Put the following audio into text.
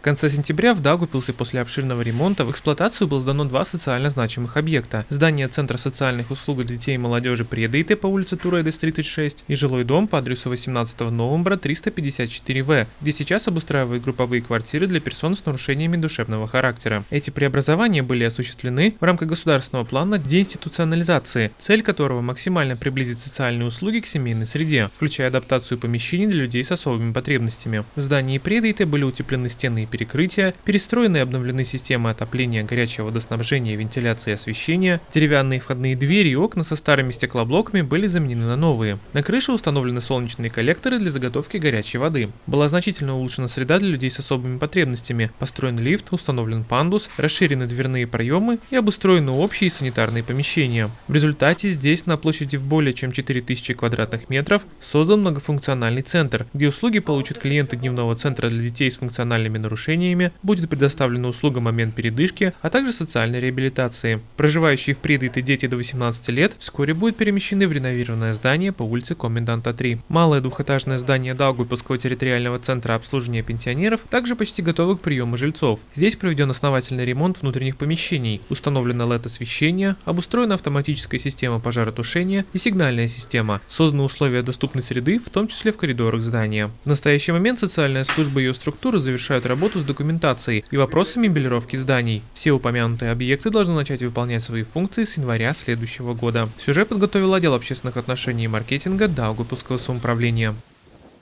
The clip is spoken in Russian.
В конце сентября в Даугупилсе после обширного ремонта в эксплуатацию было сдано два социально значимых объекта. Здание Центра социальных услуг для детей и молодежи Предейте по улице Туредес 36 и жилой дом по адресу 18 новембра 354В, где сейчас обустраивают групповые квартиры для персон с нарушениями душевного характера. Эти преобразования были осуществлены в рамках государственного плана деинституционализации, цель которого максимально приблизить социальные услуги к семейной среде, включая адаптацию помещений для людей с особыми потребностями. В здании Предейте были утеплены стены и перекрытия, перестроены и обновлены системы отопления, горячего водоснабжения, вентиляции и освещения, деревянные входные двери и окна со старыми стеклоблоками были заменены на новые. На крыше установлены солнечные коллекторы для заготовки горячей воды. Была значительно улучшена среда для людей с особыми потребностями, построен лифт, установлен пандус, расширены дверные проемы и обустроены общие санитарные помещения. В результате здесь на площади в более чем 4000 квадратных метров создан многофункциональный центр, где услуги получат клиенты дневного центра для детей с функциональными нарушениями, будет предоставлена услуга момент передышки, а также социальной реабилитации. Проживающие в Придыте дети до 18 лет вскоре будут перемещены в реновированное здание по улице Коменданта 3. Малое двухэтажное здание Даугупилского территориального центра обслуживания пенсионеров также почти готово к приему жильцов. Здесь проведен основательный ремонт внутренних помещений, установлено LED-освещение, обустроена автоматическая система пожаротушения и сигнальная система, созданы условия доступной среды, в том числе в коридорах здания. В настоящий момент социальная служба и ее структуры завершают работу с документацией и вопросами мебелировки зданий. Все упомянутые объекты должны начать выполнять свои функции с января следующего года. Сюжет подготовил отдел общественных отношений и маркетинга Даугупилского самоуправления.